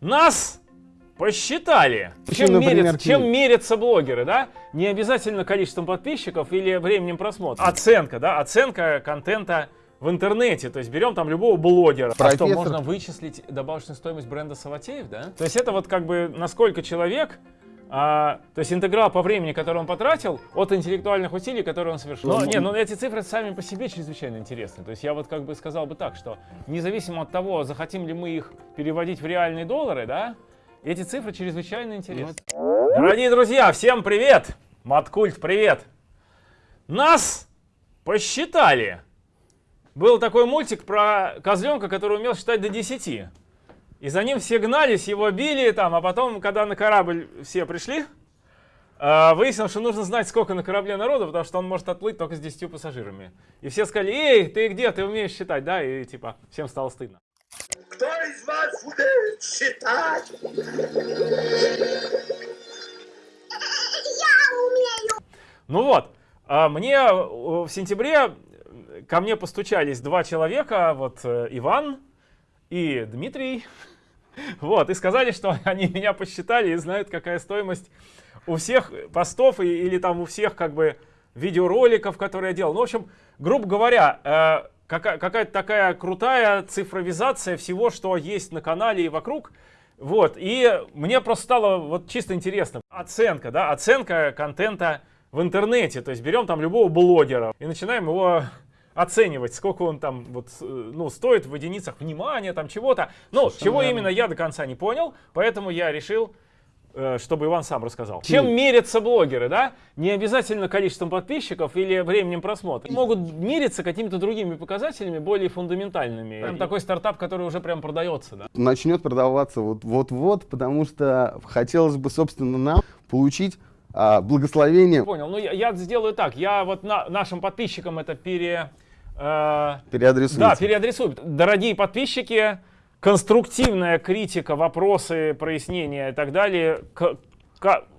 Нас посчитали. Чем, например, мерят- чем мерятся блогеры, да? Не обязательно количеством подписчиков или временем просмотра. Оценка, да? Оценка контента в интернете. То есть берем там любого блогера. А что, Профессор- можно вычислить добавочную стоимость бренда Саватеев, да? То есть это вот как бы насколько человек а, то есть интеграл по времени, который он потратил, от интеллектуальных усилий, которые он совершил. Но, Ну, не, ну эти цифры сами по себе чрезвычайно интересны. То есть я вот как бы сказал бы так, что независимо от того, захотим ли мы их переводить в реальные доллары, да, эти цифры чрезвычайно интересны. Дорогие друзья, всем привет! Маткульт, привет! Нас посчитали. Был такой мультик про козленка, который умел считать до 10. И за ним все гнались, его били там, а потом, когда на корабль все пришли, а, выяснилось, что нужно знать, сколько на корабле народу, потому что он может отплыть только с 10 пассажирами. И все сказали, эй, ты где, ты умеешь считать, да? И типа, всем стало стыдно. Кто из вас умеет считать? Ну вот, а, мне э, в сентябре э, ко мне постучались два человека, вот э, Иван и Дмитрий, вот, и сказали, что они меня посчитали и знают, какая стоимость у всех постов и- или там у всех как бы видеороликов, которые я делал. Ну, в общем, грубо говоря, э, какая- какая-то такая крутая цифровизация всего, что есть на канале и вокруг. Вот, и мне просто стало вот чисто интересно. Оценка, да, оценка контента в интернете. То есть берем там любого блогера и начинаем его оценивать, сколько он там вот, э, ну, стоит в единицах внимания, там чего-то. Ну, чего верно. именно я до конца не понял, поэтому я решил, э, чтобы Иван сам рассказал. Чем мерятся блогеры, да? Не обязательно количеством подписчиков или временем просмотра. Могут мериться какими-то другими показателями, более фундаментальными. Прям такой стартап, который уже прям продается, да? начнет продаваться вот- вот-вот, потому что хотелось бы, собственно, нам получить а, благословение, Понял. Ну, я, я сделаю так. Я вот на- нашим подписчикам это пере... э, переадресуйте. Да, переадресую. Дорогие подписчики, конструктивная критика, вопросы, прояснения и так далее к-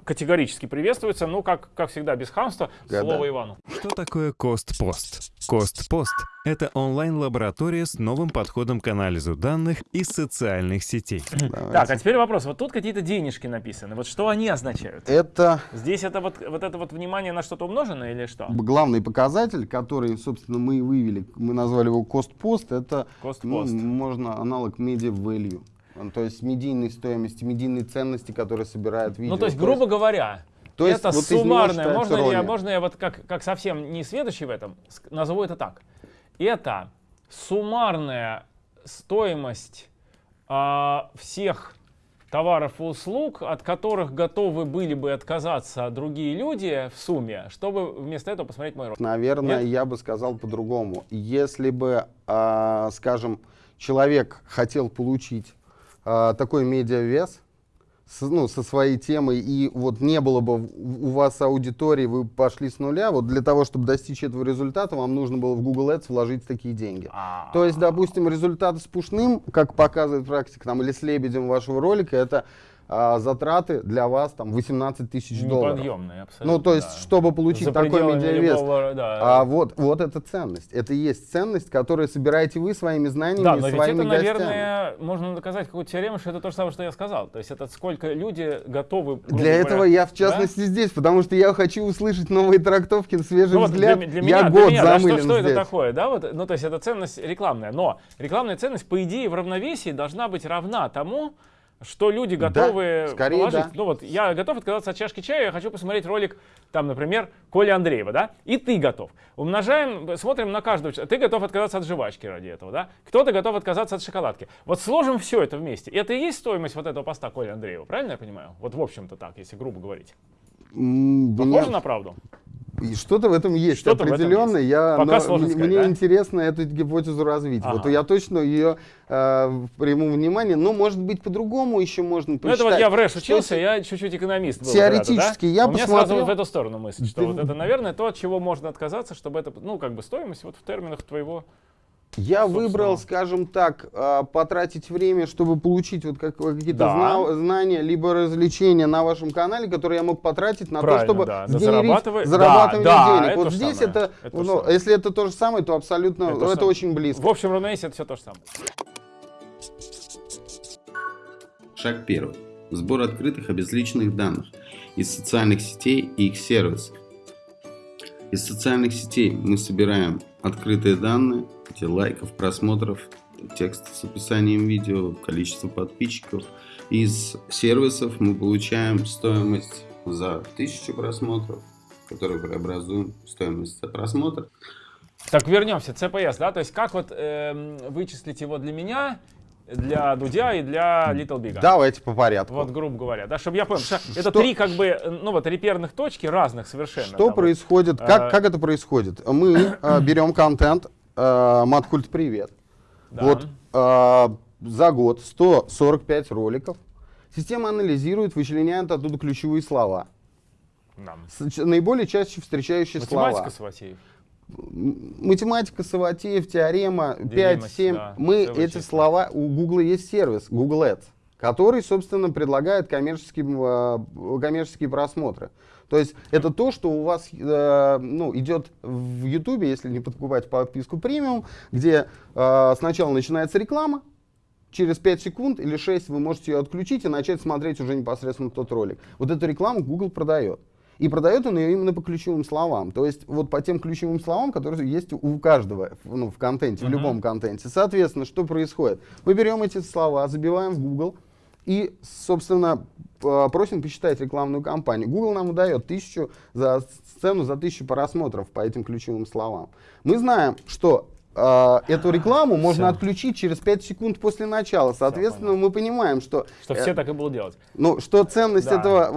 категорически приветствуется. Ну, как, как всегда, без хамства. Да, Слово да. Ивану. Что такое Костпост? Костпост — это онлайн-лаборатория с новым подходом к анализу данных из социальных сетей. Давайте. Так, а теперь вопрос. Вот тут какие-то денежки написаны. Вот что они означают? Это Здесь это вот, вот это вот внимание на что-то умноженное или что? главный показатель, который, собственно, мы и вывели, мы назвали его cost-post, это Cost ну, post. можно аналог media value. Ну, То есть медийной стоимости, медийной ценности, которые собирает видео. Ну, то есть, грубо говоря, то есть это вот суммарное. Можно, я, можно я вот как, как совсем не сведущий в этом, назову это так. Это суммарная стоимость а, всех товаров и услуг, от которых готовы были бы отказаться другие люди в сумме, чтобы вместо этого посмотреть мой ролик. Наверное, Нет? я бы сказал по-другому. Если бы, а, скажем, человек хотел получить а, такой медиавес, с- ну, со своей темой, и вот не было бы у вас аудитории, вы пошли с нуля, вот для того, чтобы достичь этого результата, вам нужно было в Google Ads вложить такие деньги. А, То есть, допустим, результат с пушным, как показывает практика, там, или с лебедем вашего ролика, это а, затраты для вас там 18 тысяч долларов. неподъемные абсолютно. Ну, то есть, да. чтобы получить За такой медиавес, любого, да. а вот, вот это ценность. Это и есть ценность, которую собираете вы своими знаниями Да, и но ведь своими это, гостями. наверное, можно доказать какую-то теорему, что это то же самое, что я сказал. То есть это сколько люди готовы... Для этого говоря, я, в да? частности, здесь, потому что я хочу услышать новые трактовки, свежий Ну вот для, взгляд. для я меня, год для меня, да, замылен что, что здесь. это такое, да, вот, ну то есть это ценность рекламная, но рекламная ценность, по идее, в равновесии должна быть равна тому, что люди готовы скорее положить. да. Ну вот, я готов отказаться от чашки чая, я хочу посмотреть ролик, там, например, Коли Андреева, да, и ты готов. Умножаем, смотрим на каждого, ты готов отказаться от жвачки ради этого, да, кто-то готов отказаться от шоколадки. Вот сложим все это вместе. Это и есть стоимость вот этого поста Коли Андреева, правильно я понимаю? Вот в общем-то так, если грубо говорить. М, Похоже на правду? И Что-то в этом есть этом определенно. Я, Пока но сложно сказать, мне да? интересно эту гипотезу развить. Вот Ага. я точно ее э, приму внимание, но может быть по-другому еще можно Ну, посчитать. это вот я в РЭШ Что учился, я чуть-чуть экономист был. Теоретически когда-то, да? я У меня сразу посмотрел- вот в эту сторону мысль, что Ты- вот это, наверное, то, от чего можно отказаться, чтобы это, ну, как бы стоимость вот в терминах твоего. Я собственно. выбрал, скажем так, а, потратить время, чтобы получить вот как- какие-то Да. зна- знания, либо развлечения на вашем канале, которые я мог потратить на Правильно, то, чтобы да, сгенерить зарабатывание да, да, денег. это вот здесь самое, это, это ну, самое. если это то же самое, то абсолютно Это это, очень близко. В общем равновесие это все то же самое. Шаг первый. Сбор открытых обезличенных данных из социальных сетей и их сервисов. Из социальных сетей мы собираем открытые данные, лайков, просмотров, текст с описанием видео, количество подписчиков. Из сервисов мы получаем стоимость за 1000 просмотров, которую преобразуем в стоимость за просмотр. Так, вернемся, CPS, да, то есть как вот эм, вычислить его для меня, для Дудя и для Little Big? Давайте по порядку. Вот, грубо говоря, да, чтобы я понял, что это Что- три как бы, э, ну вот, реперных точки разных совершенно. Что там вот. происходит? а, Как, как это происходит? Мы э, берем контент, э, Маткульт Привет. Да. Вот э, за год 145 роликов. Система анализирует, вычленяет оттуда ключевые слова. Нам. С- Наиболее чаще встречающие Математика, слова. Саватеев. Математика, Саватеев, теорема, Делимость, 5-7. да, Мы эти слова, у Google есть сервис, Google Ads, который, собственно, предлагает коммерческие, э, коммерческие просмотры. То есть это то, что у вас э, ну, идет в YouTube, если не покупать подписку премиум, где э, сначала начинается реклама, через 5 секунд или 6 вы можете ее отключить и начать смотреть уже непосредственно тот ролик. Вот эту рекламу Google продает. И продает он ее именно по ключевым словам. То есть вот по тем ключевым словам, которые есть у каждого ну, в контенте, в Мгм. любом контенте. Соответственно, что происходит? Мы берем эти слова, забиваем в Google и, собственно, п- просим посчитать рекламную кампанию. Google нам выдает тысячу за цену за тысячу просмотров по этим ключевым словам. Мы знаем, что э, эту рекламу можно Всё. отключить через 5 секунд после начала. Соответственно, мы понимаем, что Что э, все так и будут делать. ну, что ценность Да. этого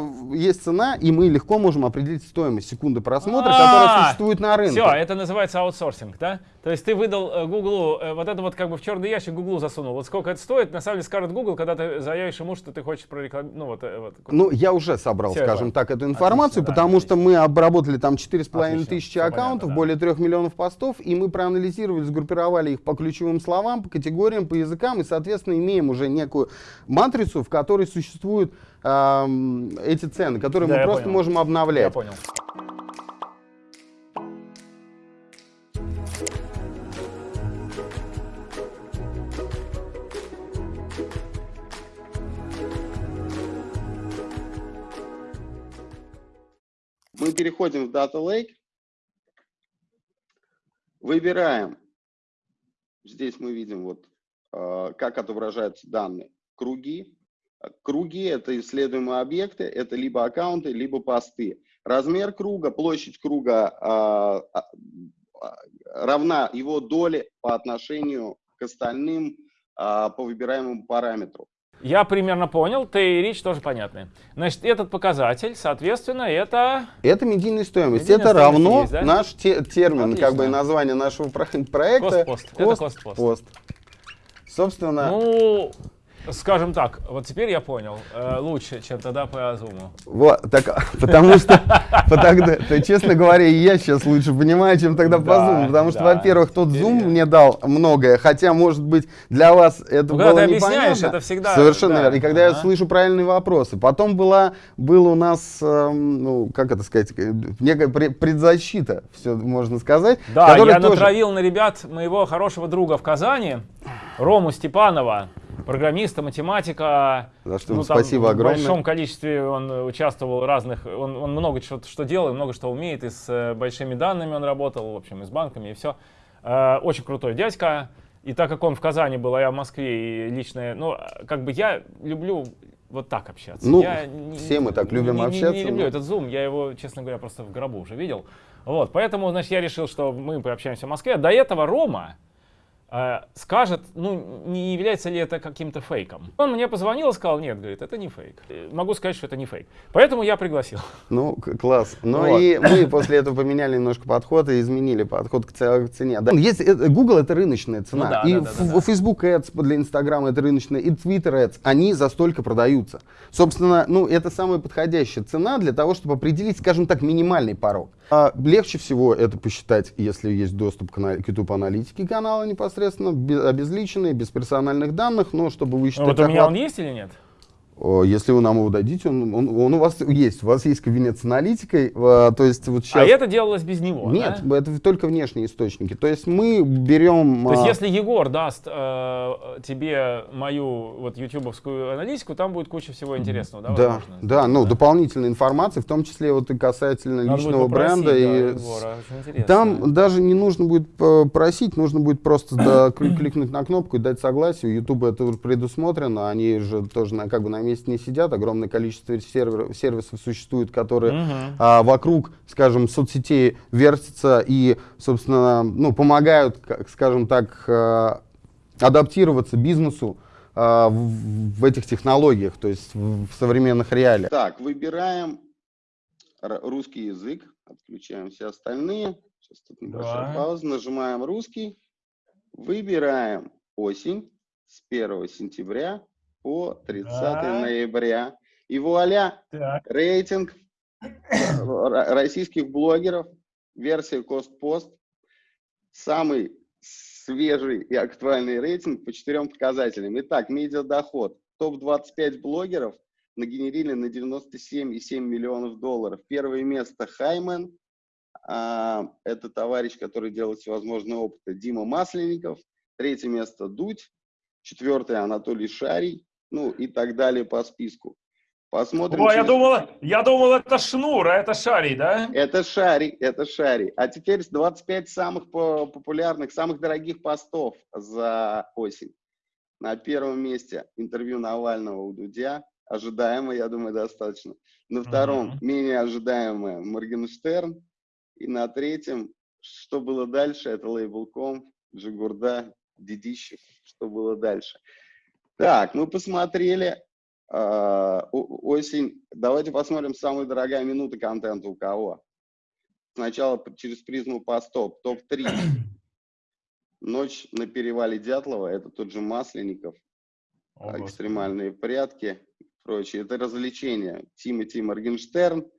в- есть цена, и мы легко можем определить стоимость секунды просмотра, А, которая существует на рынке. Все, это называется аутсорсинг, да? То есть ты выдал э, Гуглу, э, вот это вот как бы в черный ящик Гуглу засунул. Вот сколько это стоит, на самом деле скажет Google, когда ты заявишь ему, что ты хочешь прорекламировать. Ну вот, э, вот. Ну, я уже собрал, Всё, я скажем понял. так, эту информацию, Отлично, да, потому что отлично. мы обработали там 4,5 Отлично, тысячи аккаунтов, понятно, да. более 3 миллионов постов, и мы проанализировали, сгруппировали их по ключевым словам, по категориям, по языкам, и, соответственно, имеем уже некую матрицу, в которой существуют ам, эти цены, которые Да, мы просто понял. можем обновлять. Я понял. Мы переходим в Data Lake, выбираем, здесь мы видим вот, э, как отображаются данные, круги. Круги — это исследуемые объекты, это либо аккаунты, либо посты. Размер круга, площадь круга а, а, а, равна его доле по отношению к остальным а, по выбираемому параметру. Я примерно понял, ты и речь тоже понятны. Значит, этот показатель, соответственно, это... Это медийная стоимость. Медийная это стоимость равно есть, да? наш те- термин, как бы Отлично. название нашего про- проекта. Кост-пост. Это кост-пост. пост. Собственно, Ну, скажем так, вот теперь я понял. э, лучше, чем тогда по Зуму. вот, так, потому что, потому- то, честно говоря, я сейчас лучше понимаю, чем тогда по Zoom, потому что, во-первых, тот Zoom мне дал многое, хотя, может быть, для вас это Ну, было когда ты объясняешь, непонятно. это всегда, Совершенно верно. И когда я слышу правильные вопросы. Потом была, был у нас, эм, ну, как это сказать, э, некая пре- предзащита, все можно сказать. Да, я натравил на ребят моего хорошего друга в Казани, Рому Степанова, программиста, математика. За что Ну, там спасибо В огромное. большом количестве он э, участвовал в разных, он, он много чего что делал, много что умеет, и с э, большими данными он работал, в общем, и с банками, и все. очень крутой дядька. И так как он в Казани был, а я в Москве, и личное, ну, э, как бы я люблю вот так общаться. Ну, Я не- все мы так любим не- не- общаться, Не, люблю но- этот Zoom, я его, честно говоря, просто в гробу уже видел. Вот, поэтому, значит, я решил, что мы пообщаемся в Москве. До этого Рома э, скажет, ну, не является ли это каким-то фейком. Он мне позвонил и сказал, нет, говорит, это не фейк. Э, Могу сказать, что это не фейк. Поэтому я пригласил. Ну, класс. Ну Вот. и мы после этого поменяли немножко подход и изменили подход к цене. Да. Есть, э, Google это рыночная цена. Ну да, и да, да, да, да. Facebook Ads для Instagram это рыночная, и Twitter Ads, они за столько продаются. Собственно, ну это самая подходящая цена для того, чтобы определить, скажем так, минимальный порог. А легче всего это посчитать, если есть доступ к, к YouTube аналитике канала непосредственно, без, обезличенный, без персональных данных, но чтобы высчитать вот у меня охват- он есть или нет? Если вы нам его дадите, он, он- он у вас есть. У вас есть кабинет с аналитикой. То есть вот А сейчас... это делалось без него, Нет, да? это только внешние источники. То есть мы берем... То есть, а, если Егор даст э, тебе мою вот ютубовскую аналитику, там будет куча всего интересного, да? Да, возможно? да, ну, дополнительной информации, в том числе вот и касательно Надо личного бренда. да, и Егора. Там даже не нужно будет просить, нужно будет просто да, кли- кликнуть на кнопку и дать согласие. У YouTube это предусмотрено, они же тоже на, как бы на месте не сидят, огромное количество сервер- сервисов существует, которые Мгм. а, вокруг, скажем, соцсетей вертятся и, собственно, ну, помогают, как- скажем так, э, адаптироваться бизнесу а, в, в этих технологиях, то есть в, в современных реалиях. Так, выбираем р- русский язык, отключаем все остальные. Сейчас тут небольшая Да. пауза. Нажимаем русский, выбираем осень с 1 сентября по 30 Да. ноября. И вуаля, Так. рейтинг российских блогеров, версия Костпост, самый свежий и актуальный рейтинг по четырем показателям. Итак, медиадоход. Топ-25 блогеров нагенерили на 97,7 миллионов долларов. Первое место Хаймен. а, это товарищ, который делает всевозможные опыты. Дима Масленников. Третье место Дудь. Четвертое Анатолий Шарий. Ну и так далее по списку. Посмотрим. Я через- думал, я думал, это Шнур, а это Шарий, да? это Шари, это Шари. А теперь с 25 самых по- популярных, самых дорогих постов за осень. На первом месте интервью Навального у Дудя. Ожидаемо, я думаю, достаточно. На втором Мгм. менее ожидаемое Моргенштерн. И на третьем, что было дальше, это лейбл.ком, Джигурда, Дедищев. Что было дальше? Так, мы посмотрели а, осень. Давайте посмотрим самая дорогая минута контента у кого. Сначала через призму постов. Топ-3. Ночь на перевале Дятлова. Это тот же Масленников. О, экстремальные прятки прочее. Это развлечение. Тимати Моргенштерн.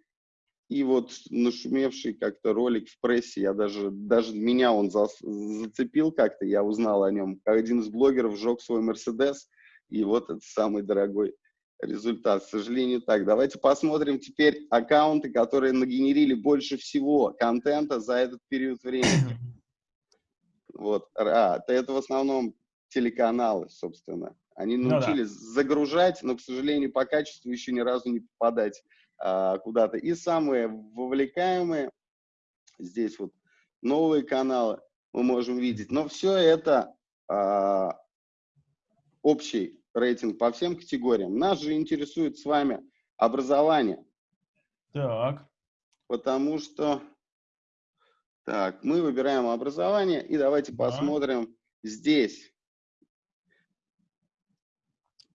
И вот нашумевший как-то ролик в прессе, я даже, даже меня он зас- зацепил как-то, я узнал о нем. Как один из блогеров сжег свой Мерседес, и вот это самый дорогой результат. К сожалению, так. Давайте посмотрим теперь аккаунты, которые нагенерили больше всего контента за этот период времени. Вот. А, это- в основном телеканалы, собственно. Они Ну да. научились загружать, но, к сожалению, по качеству еще ни разу не попадать а, куда-то. И самые вовлекаемые, здесь вот новые каналы мы можем видеть. Но все это а, общий рейтинг по всем категориям. Нас же интересует с вами образование, Так. потому что так, мы выбираем образование и давайте Да. посмотрим здесь,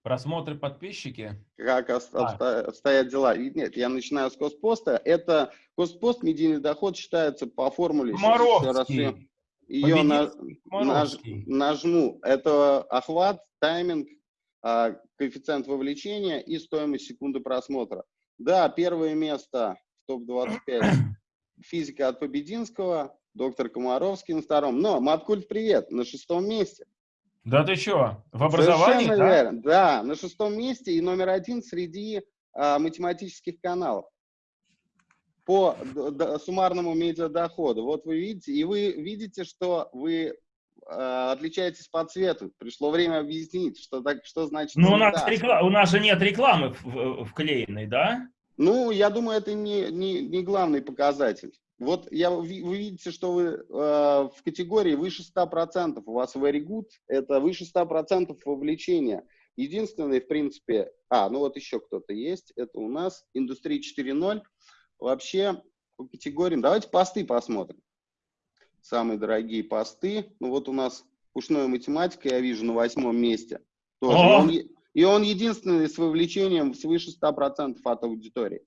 Просмотры подписчики. как ос- А. обстоят дела. Нет, я начинаю с Коспоста. Это Коспост, медийный доход считается по формуле. Комаровский. ее на- наж- нажму. Это охват, тайминг, коэффициент вовлечения и стоимость секунды просмотра. Да, первое место в топ-25 физика от Побединского, доктор Комаровский на втором. Но, Маткульт, привет, на шестом месте. Да ты что, в образовании, Совершенно да? верно. Да, на шестом месте и номер один среди а, математических каналов по суммарному медиадоходу. Вот вы видите, и вы видите, что вы а, отличаетесь по цвету. Пришло время объяснить, что, так, что значит Ну, у нас, цвета. рекла- у нас же нет рекламы в- вклеенной, да? Ну, я думаю, это не, не, не главный показатель. Вот я, вы видите, что вы э, в категории выше 100%, у вас very good, это выше 100% вовлечения. Единственное, в принципе, а, ну вот еще кто-то есть, это у нас Индустрия 4.0. Вообще, по категориям, давайте посты посмотрим. Самые дорогие посты. Ну вот у нас пушная математика, я вижу, на восьмом месте. Тоже. И О! он и он единственный с вовлечением свыше 100% от аудитории.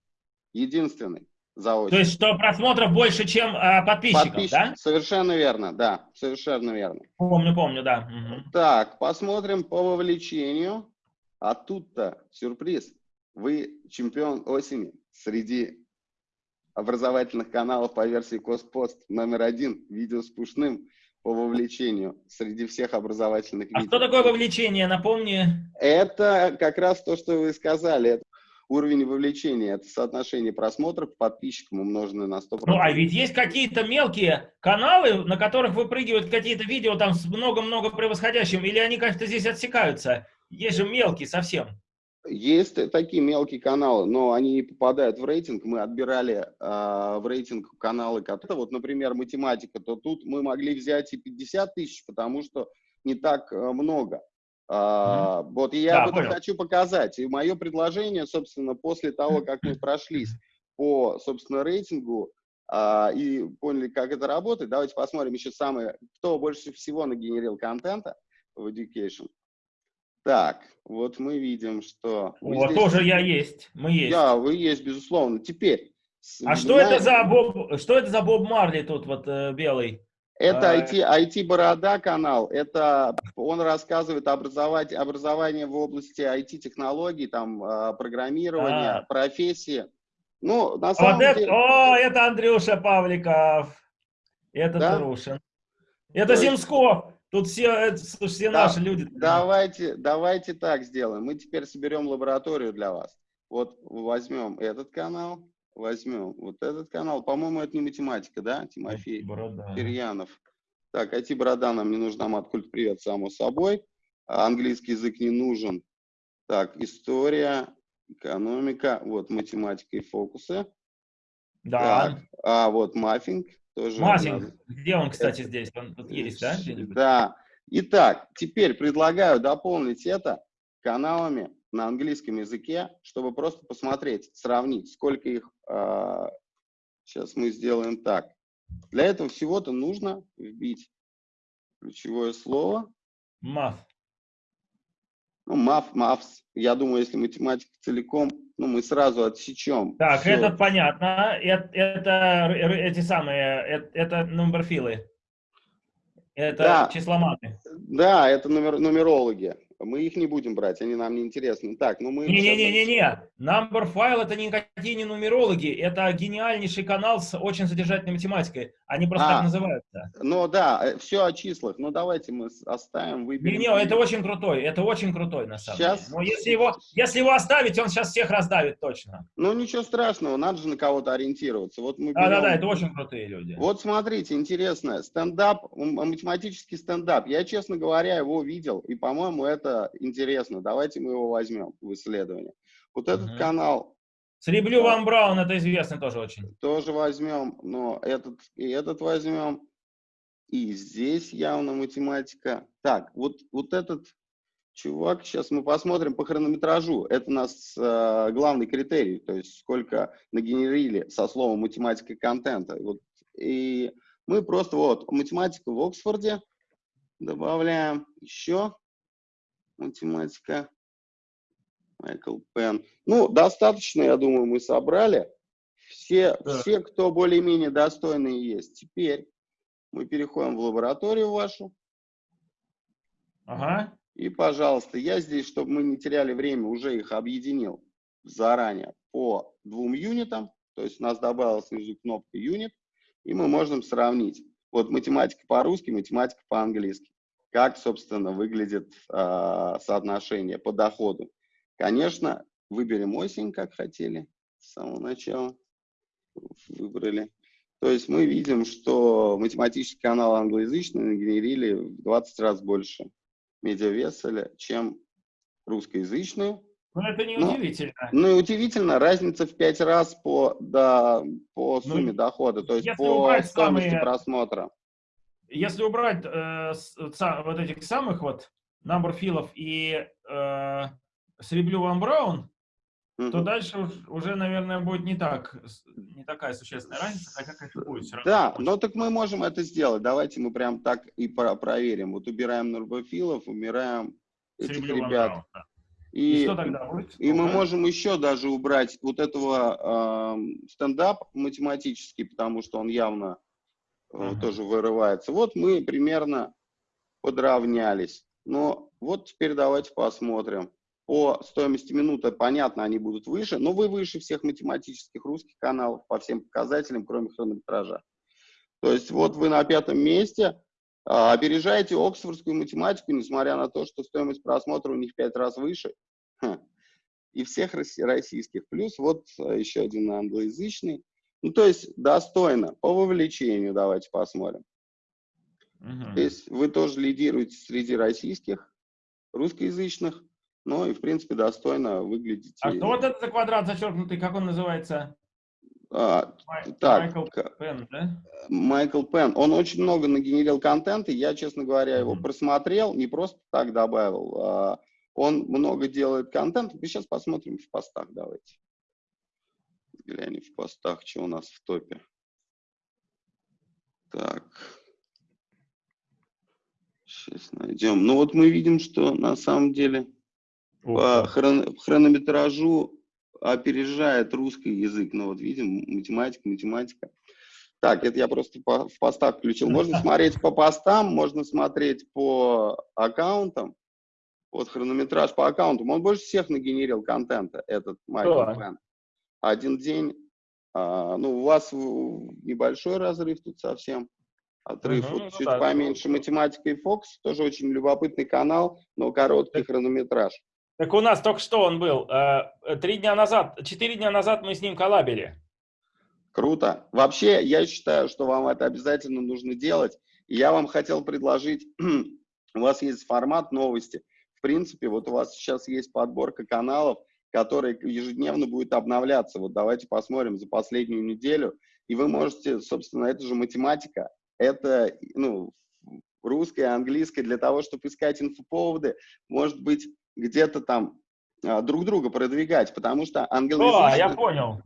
Единственный за То есть, что просмотров больше, чем а, подписчиков, Подписчик- да? Совершенно верно, да, совершенно верно. Помню, помню, да. Мгм. Так, посмотрим по вовлечению. А тут-то сюрприз. Вы чемпион осени среди образовательных каналов по версии Коспост номер один. Видео с Пушным. по вовлечению среди всех образовательных А видео. что такое вовлечение, напомни? Это как раз то, что вы сказали. Это уровень вовлечения. Это соотношение просмотров к подписчикам, умноженное на 100%. Ну, а ведь есть какие-то мелкие каналы, на которых выпрыгивают какие-то видео там с много-много превосходящим, или они как-то здесь отсекаются? Есть же мелкие совсем. Есть такие мелкие каналы, но они не попадают в рейтинг. Мы отбирали а, в рейтинг каналы, которые, вот, например, математика, то тут мы могли взять и 50 тысяч, потому что не так а, много. А, Вот и я Да, об этом понял. хочу показать. И мое предложение, собственно, после того, как мы прошлись по, собственно, рейтингу а, и поняли, как это работает, давайте посмотрим еще самое, кто больше всего нагенерил контента в Education. Так, вот мы видим, что... Вот, здесь- тоже я есть, мы есть. Да, вы есть, безусловно. Теперь. А что знаете, это за Боб, что это за Боб Марли тут вот э, белый? Это а, IT, IT Борода канал. Это он рассказывает образовать, образование в области IT-технологий, там, а, программирования, А. профессии. Ну, на самом вот это, деле... о, это Андрюша Павликов. Это Да? Трушин. Это То Земсков. Тут все, слушай, все Да, наши люди. Давайте, давайте так сделаем. Мы теперь соберем лабораторию для вас. Вот возьмем этот канал, возьмем вот этот канал. По-моему, это не математика, да, Тимофей? Борода. Кирьянов. Так, IT-борода нам не нужна, маткульт привет, само собой. А Английский язык не нужен. Так, история, экономика, вот математика и фокусы. Да. Так, а вот маффинг тоже. Масинг. надо- Где он, кстати, здесь? Он тут есть, да? Да. Итак, теперь предлагаю дополнить это каналами на английском языке, чтобы просто посмотреть, сравнить, сколько их. сейчас мы сделаем так. Для этого всего-то нужно вбить ключевое слово. Маф. Ну, маф, мафс. Я думаю, если математика целиком, ну, мы сразу отсечем. Так, всё. это понятно. Это, это эти самые, это, это номерфилы. Это Да. числоматы. Да, это номер, нумерологи. Мы их не будем брать, они нам не интересны. Так, ну мы... Не-не-не-не-не. Number File это никакие не нумерологи. Это гениальнейший канал с очень содержательной математикой. Они просто А. так называются. Ну да, все о числах. Ну давайте мы оставим, выберем. Не-не, это очень крутой. Это очень крутой, на самом Щас. деле. Но если его, если его оставить, он сейчас всех раздавит точно. Ну ничего страшного, надо же на кого-то ориентироваться. Вот мы берем- это очень крутые люди. Вот смотрите, интересно, стендап, математический стендап. Я, честно говоря, его видел, и, по-моему, это интересно. Давайте мы его возьмем в исследование. Вот этот Мгм. канал Среблю Ван Браун, это известный тоже очень. тоже возьмем, но этот и этот возьмем. И здесь явно математика. Так, вот, вот этот чувак, сейчас мы посмотрим по хронометражу. Это у нас э, главный критерий, то есть сколько нагенерили со словом математика контента. Вот, и мы просто вот математика в Оксфорде добавляем еще математика Майкл Пен. Ну, достаточно, я думаю, мы собрали. Все, Да. все, кто более-менее достойные есть. Теперь мы переходим в лабораторию вашу. Ага. И, пожалуйста, я здесь, чтобы мы не теряли время, уже их объединил заранее по двум юнитам. То есть у нас добавилась внизу кнопка юнит, и мы можем сравнить. Вот математика по-русски, математика по-английски. Как, собственно, выглядит а, соотношение по доходу. Конечно, выберем осень, как хотели с самого начала. Выбрали. То есть мы видим, что математический канал англоязычный нагенерили в 20 раз больше медиавеселя, чем русскоязычную. Ну, это не Ну, удивительно. Ну и удивительно, разница в 5 раз по, да, по Ну, сумме дохода, то есть по стоимости самые- просмотра. Если убрать э, с- вот этих самых вот Numberфилов и э, Среблю Ван Браун, то дальше уж- уже, наверное, будет не так, не такая существенная разница, хотя, конечно, будет все равно. Да, но так мы можем это сделать. Давайте мы прям так и про- проверим. Вот убираем нурбофилов, убираем этих Среблю ребят. Браун, да. И, И что тогда будет? и мы можем еще даже убрать вот этого эм, стендап математический, потому что он явно э, Мгм. тоже вырывается. Вот мы примерно подравнялись. Но вот теперь давайте посмотрим. По стоимости минуты, понятно, они будут выше, но вы выше всех математических русских каналов по всем показателям, кроме хронометража. То есть вот вы на пятом месте, а, опережаете оксфордскую математику, несмотря на то, что стоимость просмотра у них в пять раз выше. Ха. И всех российских. Плюс вот а, еще один англоязычный. Ну, то есть достойно. По вовлечению давайте посмотрим. Мгм. То есть вы тоже лидируете среди российских, русскоязычных, но и, в принципе, достойно выглядите. А что вот это за квадрат зачеркнутый, как он называется? А, Май- так, Майкл Пен, да? Майкл Пен, он очень много нагенерил контента, я, честно говоря, его Мгм. просмотрел, не просто так добавил, а он много делает контента. Мы сейчас посмотрим в постах, давайте. Глянем в постах, что у нас в топе. Так. Сейчас найдем. Ну вот мы видим, что на самом деле по хрон- хронометражу опережает русский язык. Ну вот видим, математика, математика. Так, это я просто по- в постах включил. Можно смотреть по постам, можно смотреть по аккаунтам. Вот хронометраж по аккаунтам. Он больше всех нагенерил контента, этот Майкл. Пен. Один день. а, ну, у вас небольшой разрыв тут совсем. Отрыв Мгм, вот ну чуть да, поменьше. Математика и Фокс. Тоже очень любопытный канал, но короткий хронометраж. Так у нас только что он был. э, Три дня назад, четыре дня назад мы с ним коллабили. Круто. Вообще, я считаю, что вам это обязательно нужно делать. Я вам хотел предложить, у вас есть формат новости. В принципе, вот у вас сейчас есть подборка каналов, который ежедневно будет обновляться. Вот давайте посмотрим за последнюю неделю. И вы можете, собственно, это же математика, это, ну, русское, английское, для того, чтобы искать инфоповоды, может быть, где-то там а, друг друга продвигать, потому что О, англоязычные... я понял.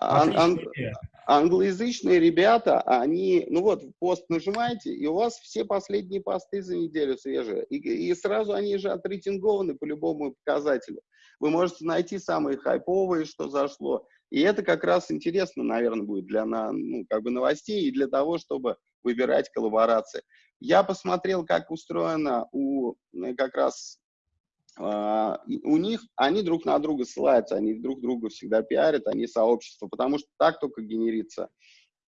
ан- ан- идея. англоязычные ребята, они, ну вот, пост нажимаете, и у вас все последние посты за неделю свежие. И, и сразу они же отрейтингованы по любому показателю. Вы можете найти самые хайповые, что зашло. И это как раз интересно, наверное, будет для на, ну, как бы новостей и для того, чтобы выбирать коллаборации. Я посмотрел, как устроено у э, как раз а, у них, они друг на друга ссылаются, они друг друга всегда пиарят, они сообщество, потому что так только генерится,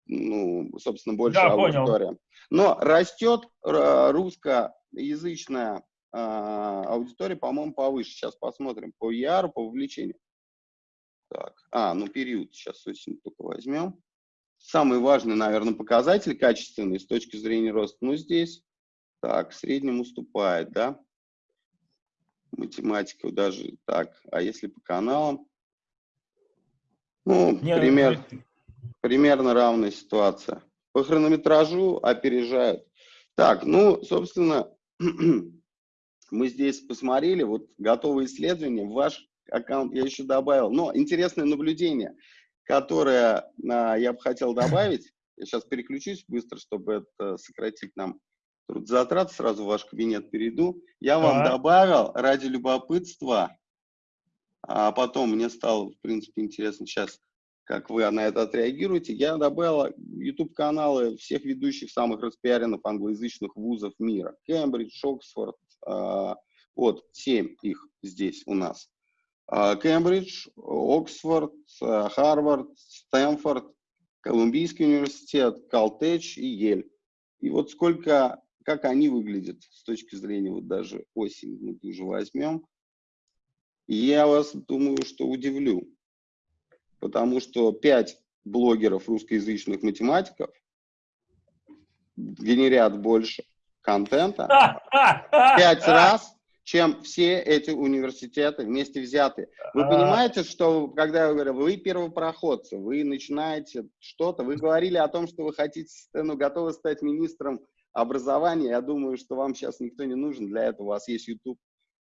ну, собственно, большая Да, понял. аудитория. Но растет р- русскоязычная а, аудитория, по-моему, повыше. Сейчас посмотрим по ER, по вовлечению. Так, а, ну период сейчас осень только возьмем. Самый важный, наверное, показатель качественный с точки зрения роста, ну здесь, так, в среднем уступает, да? Математика даже так. А если по каналам? Ну, Не, пример, ну, примерно равная ситуация. По хронометражу опережают. Так, ну, собственно, мы здесь посмотрели, вот готовые исследования, ваш аккаунт я еще добавил. Но интересное наблюдение, которое а, я бы хотел добавить, я сейчас переключусь быстро, чтобы это сократить нам трудозатрат, сразу в ваш кабинет перейду. Я вам Так. добавил ради любопытства, а потом мне стало, в принципе, интересно сейчас, как вы на это отреагируете. Я добавил YouTube-каналы всех ведущих самых распиаренных англоязычных вузов мира. Кембридж, Оксфорд, а, вот, семь их здесь у нас. А, Кембридж, Оксфорд, а, Харвард, Стэнфорд, Колумбийский университет, Калтеч и Ель. И вот сколько, как они выглядят с точки зрения вот даже осень, мы уже возьмем. И я вас, думаю, что удивлю. Потому что пять блогеров русскоязычных математиков генерят больше контента пять раз, чем все эти университеты вместе взятые. Вы А. понимаете, что, когда я говорю, вы первопроходцы, вы начинаете что-то, вы говорили о том, что вы хотите, ну, готовы стать министром образования, я думаю, что вам сейчас никто не нужен, для этого у вас есть YouTube.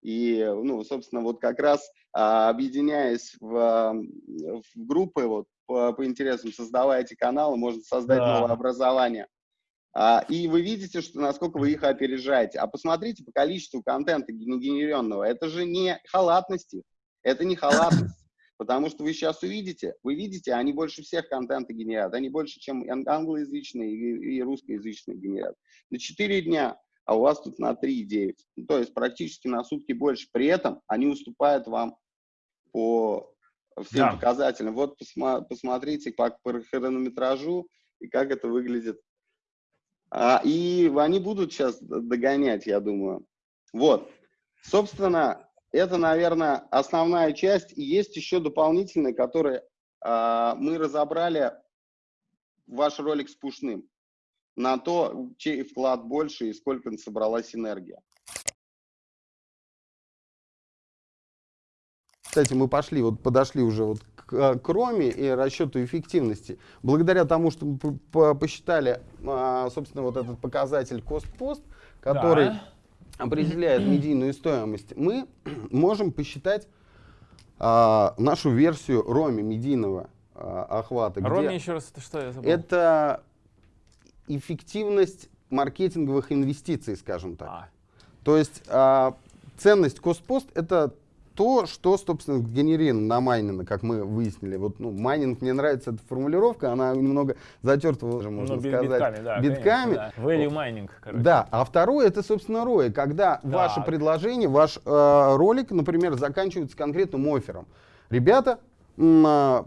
И, ну, собственно, вот как раз а, объединяясь в, а, в группы вот, по, по интересам, создавая эти каналы, можно создать Да. новое образование. А, и вы видите, что насколько вы их опережаете. А посмотрите по количеству контента генерированного. Это же не халатности. Это не халатность. Потому что вы сейчас увидите, вы видите, они больше всех контента генерят. Они больше, чем ан- англоязычные и, и русскоязычные генерят. На 4 дня, а у вас тут на 3,9. Ну, то есть практически на сутки больше. При этом они уступают вам по всем Да. показателям. Вот посма- посмотрите по, по хронометражу и как это выглядит А, и они будут сейчас догонять, я думаю. Вот. Собственно, это, наверное, основная часть. И есть еще дополнительные, которые а, мы разобрали ваш ролик с Пушным на то, чей вклад больше и сколько собралась энергия. Кстати, мы пошли, вот подошли уже вот к, э, к Роме и расчету эффективности. Благодаря тому, что мы посчитали, а, собственно, вот этот показатель cost-post, который да. Определяет медийную стоимость, мы можем посчитать а, нашу версию ROMI медийного а, охвата. ROMI еще раз, это что я забыл? Это эффективность маркетинговых инвестиций, скажем так. А. То есть а, ценность cost-post это то, что, собственно, генерировано на майнинг, как мы выяснили. Вот, ну, майнинг, мне нравится эта формулировка, она немного затерта, можно ну, сказать, битками. Да, битками. Конечно, да. Value mining, короче. Да, а второе, это, собственно, ROI, когда так. ваше предложение, ваш э, ролик, например, заканчивается конкретным оффером. Ребята, э, ну,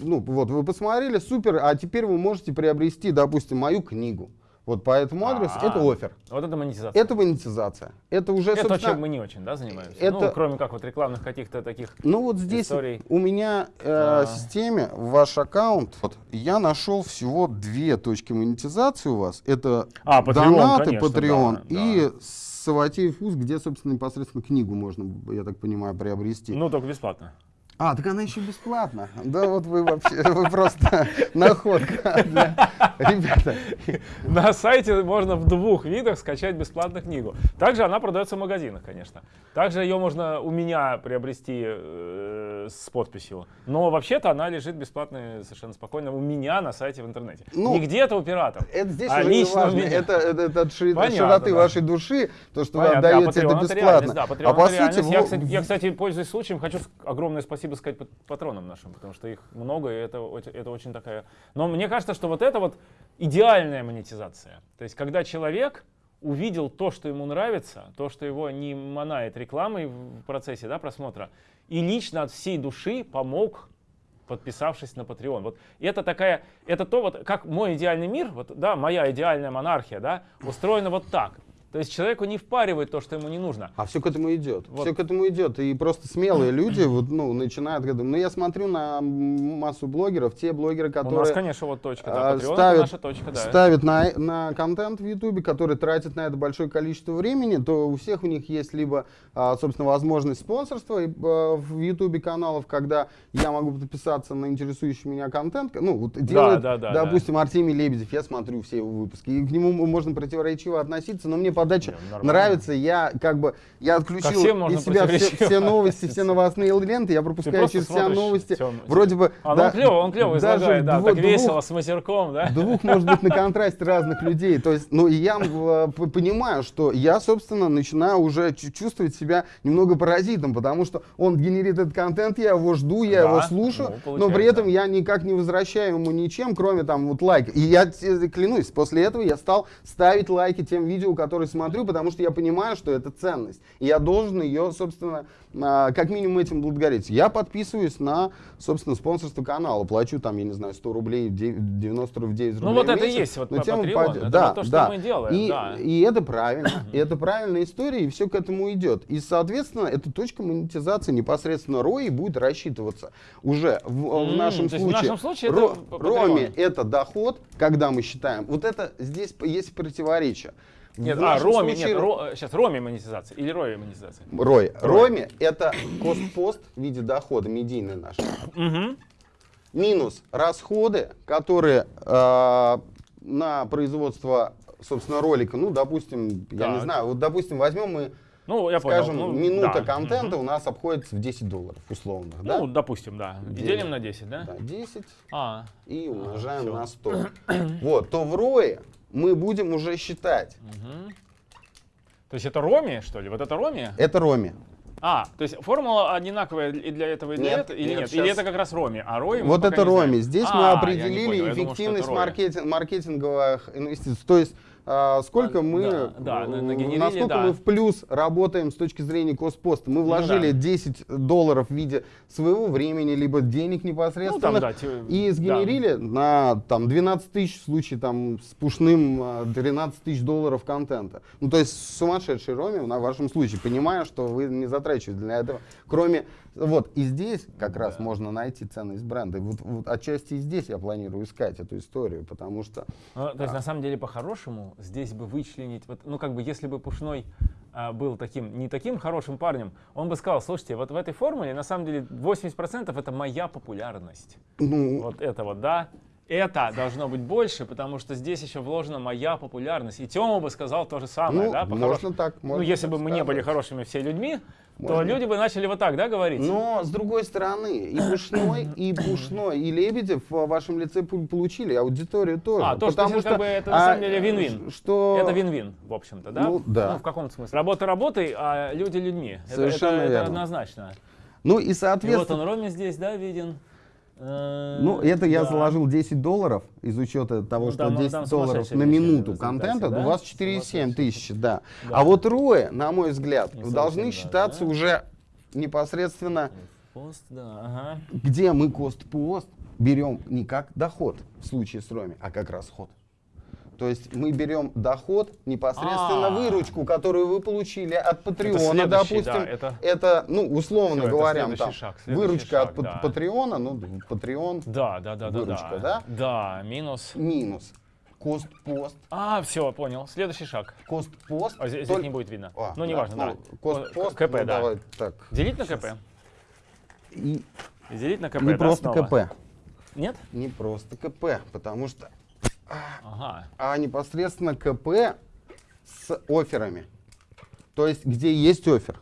вот, вы посмотрели, супер, а теперь вы можете приобрести, допустим, мою книгу. Вот по этому адресу А-а-а. это офер. Вот это монетизация. Это монетизация. Это уже, это то, чем мы не очень, да, занимаемся? Это... Ну, кроме как вот рекламных каких-то таких Ну вот здесь историй. у меня э, в системе ваш аккаунт, вот, я нашел всего две точки монетизации у вас. Это а, Patreon, донаты, конечно, Patreon да, и да. Саватеев вкус, где, собственно, непосредственно книгу можно, я так понимаю, приобрести. Ну, только бесплатно. А, так она еще бесплатна. Да вот вы вообще, вы просто находка. Ребята. На сайте можно в двух видах скачать бесплатно книгу. Также она продается в магазинах, конечно. Также ее можно у меня приобрести э, с подписью. Но вообще-то она лежит бесплатно совершенно спокойно у меня на сайте в интернете. Ну, не где-то у пиратов. Это здесь а не важно. Это, это, это от широты да. вашей души, то, что Понятно, вы отдаете да, это бесплатно. Да, а по сути... Я, кстати, я, кстати, пользуясь случаем, хочу огромное спасибо спасибо сказать патронам нашим, потому что их много, и это, это очень такая... Но мне кажется, что вот это вот идеальная монетизация. То есть, когда человек увидел то, что ему нравится, то, что его не манает рекламой в процессе да, просмотра, и лично от всей души помог подписавшись на Patreon. Вот это такая, это то вот, как мой идеальный мир, вот, да, моя идеальная монархия, да, устроена вот так. То есть человеку не впаривает то, что ему не нужно. А все к этому идет. Вот. Все к этому идет. И просто смелые люди вот, ну, начинают. Ну, я смотрю на массу блогеров, те блогеры, которые... У нас, конечно, вот точка, да, Patreon ставят, наша точка, да. Ставят на, на контент в Ютубе, который тратит на это большое количество времени, то у всех у них есть либо, а, собственно, возможность спонсорства а, в Ютубе каналов, когда я могу подписаться на интересующий меня контент. Ну, вот делает, да, да, да, допустим, да. Артемий Лебедев, я смотрю все его выпуски, и к нему можно противоречиво относиться, но мне подача Нет, нравится, я как бы, я отключил из себя все, все новости, все новостные ленты, я пропускаю через все новости, все, вроде бы... А, да, он клево, он клево излагает, да, двух, так весело, с матерком, да? Двух, может быть, на контрасте разных людей, то есть, ну, и я э, понимаю, что я, собственно, начинаю уже чувствовать себя немного паразитом, потому что он генерит этот контент, я его жду, я да, его слушаю, ну, но при этом я никак не возвращаю ему ничем, кроме там вот лайка. И я клянусь, после этого я стал ставить лайки тем видео, которые смотрю, потому что я понимаю, что это ценность. И я должен ее, собственно, а, как минимум этим благодарить. Я подписываюсь на, собственно, спонсорство канала. Плачу там, я не знаю, 100 рублей, 90 рублей 9 рублей Ну вот это и есть вот по тему Patreon, это да, вот то, что да. мы делаем. И, да. и это правильно, и это правильная история, и все к этому идет. И, соответственно, эта точка монетизации непосредственно ROI будет рассчитываться уже в, в нашем случае. В нашем случае Ро, это Роме это доход, когда мы считаем. Вот это здесь есть противоречие. Нет, а, Роме, случае... нет, ро, сейчас Роме монетизация или Роме монетизация? Рой. Роме это кост-пост в виде дохода, медийный наш. Минус расходы, которые э, на производство, собственно, ролика, ну, допустим, так. я не знаю, вот, допустим, возьмем мы ну, я Скажем, понял. Ну, минута да. контента угу. у нас обходится в 10 долларов условно. Ну, да? допустим, да. Делим, Делим на 10, да? Да, 10 а. и умножаем а, на 100. вот, то в ROE мы будем уже считать. Угу. То есть это Роми, что ли? Вот это Роми? Это Роми. А, то есть формула одинаковая и для этого, и для нет, этого, или нет? нет? Или это как раз Роми, а Роми Вот это Роми. Здесь а, мы определили думал, эффективность маркетинг, маркетинговых инвестиций. То есть сколько А, мы, да, да, насколько да. мы в плюс работаем с точки зрения костпоста. Мы вложили да. 10 долларов в виде своего времени, либо денег непосредственно, Ну, да, и да. сгенерили на там, 12 тысяч в случае там, с пушным а, 13 тысяч долларов контента. Ну, то есть сумасшедший роме на вашем случае, понимая, что вы не затрачиваете для этого, кроме... Вот, и здесь как раз можно найти ценность бренда. И Вот, вот отчасти и здесь я планирую искать эту историю, потому что... Ну, то есть, на самом деле, по-хорошему, здесь бы вычленить, вот, ну, как бы, если бы Пушной а, был таким, не таким хорошим парнем, он бы сказал, слушайте, вот в этой формуле, на самом деле, 80% это моя популярность. Ну, Вот это вот, да. Это должно быть больше, потому что здесь еще вложена моя популярность. И Тёма бы сказал то же самое, Ну, да, по-хорошему. можно так, Ну, можно если так бы мы не сказать. были хорошими все людьми, то Можно. люди бы начали вот так, да, говорить? Но, с другой стороны, и Пушной, и Пушной, и Лебедев в вашем лице получили аудиторию тоже. А, то, что потому здесь как бы это на а, самом деле вин-вин. Что... Это вин-вин, в общем-то, да? Ну, да. Ну, в каком смысле? Работа работой, а люди людьми. Это- Совершенно это, это верно. однозначно. Ну и И вот соответственно... он Роме здесь, да, виден. Э, Ну, это я да. заложил 10 долларов из учета того, Ну, что там- 10 там долларов на минуту контента, да? у вас 4,7 тысячи, да. Да. А вот рои, на мой взгляд, Не должны да, считаться да. уже непосредственно, Пост, да, ага. где мы кост-пост берем не как доход в случае с роми, а как расход. То есть мы берем доход, непосредственно А. выручку, которую вы получили от Патреона, допустим. да, это- это, ну, условно это говоря, там, шаг, выручка шаг, от да. Патреона, ну, Патреон Да, да, да, да, Выручка, да. да? Да, минус. минус. Кост-пост. А, все, понял. Следующий шаг. Кост-пост. А здесь, здесь только- не будет видно. А, ну, неважно, да. Кост-пост, КП, ну, да. давай так. Делить на КП? И делить на КП, не да, просто снова? КП. Нет? Не просто КП, потому что Ага. а непосредственно КП с офферами. То есть, где есть оффер,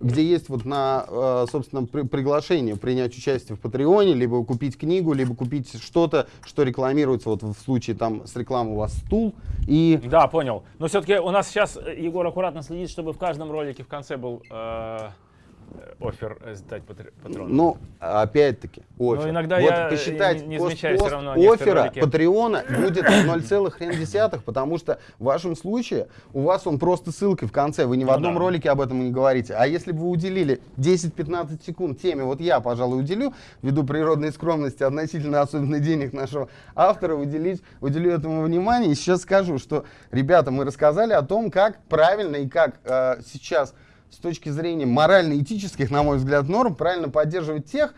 где есть вот на, э, собственно, при- приглашение принять участие в Патреоне, либо купить книгу, либо купить что-то, что рекламируется, вот в случае там с рекламой у вас стул, и Да, понял. Но все-таки у нас сейчас э, Егор аккуратно следит, чтобы в каждом ролике в конце был э, э, оффер э, сдать патр- патрон. Ну, опять-таки, оффер. Но иногда вот я посчитать не- не замечаю всё равно оффера. Патреона будет 0,1, потому что в вашем случае у вас он просто ссылкой в конце, вы ни в Ну одном да. ролике об этом не говорите. А если бы вы уделили 10-15 секунд теме, вот я, пожалуй, уделю, ввиду природной скромности относительно особенно денег нашего автора, уделить, уделю этому внимание. И сейчас скажу, что, ребята, мы рассказали о том, как правильно и как э, сейчас с точки зрения морально-этических, на мой взгляд, норм, правильно поддерживать тех,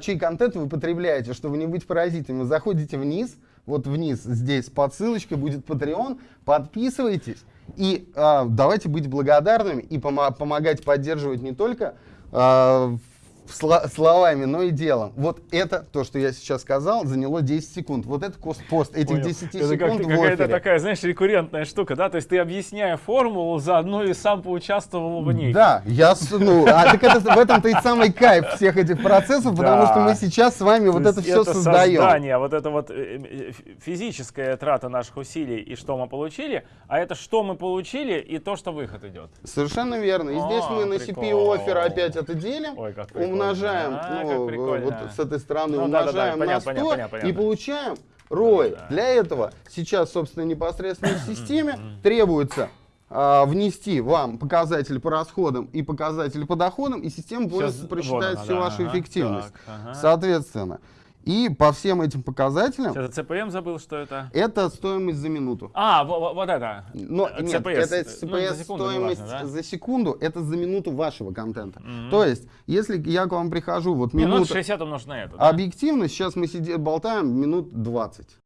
чей контент вы потребляете, чтобы не быть паразитами. Заходите вниз, вот вниз, здесь под ссылочкой будет Patreon, подписывайтесь и а, давайте быть благодарными и помо- помогать поддерживать не только а, сла- словами, но и делом. Вот это, то, что я сейчас сказал, заняло 10 секунд. Вот это кост-пост этих Понял. 10 Это секунд как- какая-то оффере. такая, знаешь, рекуррентная штука, да? То есть ты, объясняя формулу, заодно и сам поучаствовал в ней. Да, я, ну, а так это, в этом-то и самый кайф всех этих процессов, потому Да. что мы сейчас с вами вот То это все создаем. создание, вот это вот э, э, физическая трата наших усилий и что мы получили, а это что мы получили и то, что выход идет. Совершенно верно. И здесь А, мы на. CPU оффер опять это делим, Ой, как. Умножаем, А, ну, вот с этой стороны Ну, умножаем на понятно, 100 понятно, понятно, и получаем ROI. Да. Для этого сейчас, собственно, непосредственно в системе требуется а, внести вам показатель по расходам и показатель по доходам, и система Сейчас- просчитает вот всю она, вашу ага, эффективность. так, ага. Соответственно, и по всем этим показателям Сейчас я CPM забыл, что это. это стоимость за минуту. А, во- во- вот это. Но Э, нет, CPS. это Ну, CPS за секунду, стоимость неважно, да? за секунду, это за минуту вашего контента. То есть, если я к вам прихожу, вот Минут минута, 60 умножить на это. да? объективно, сейчас мы сидим, болтаем минут 20.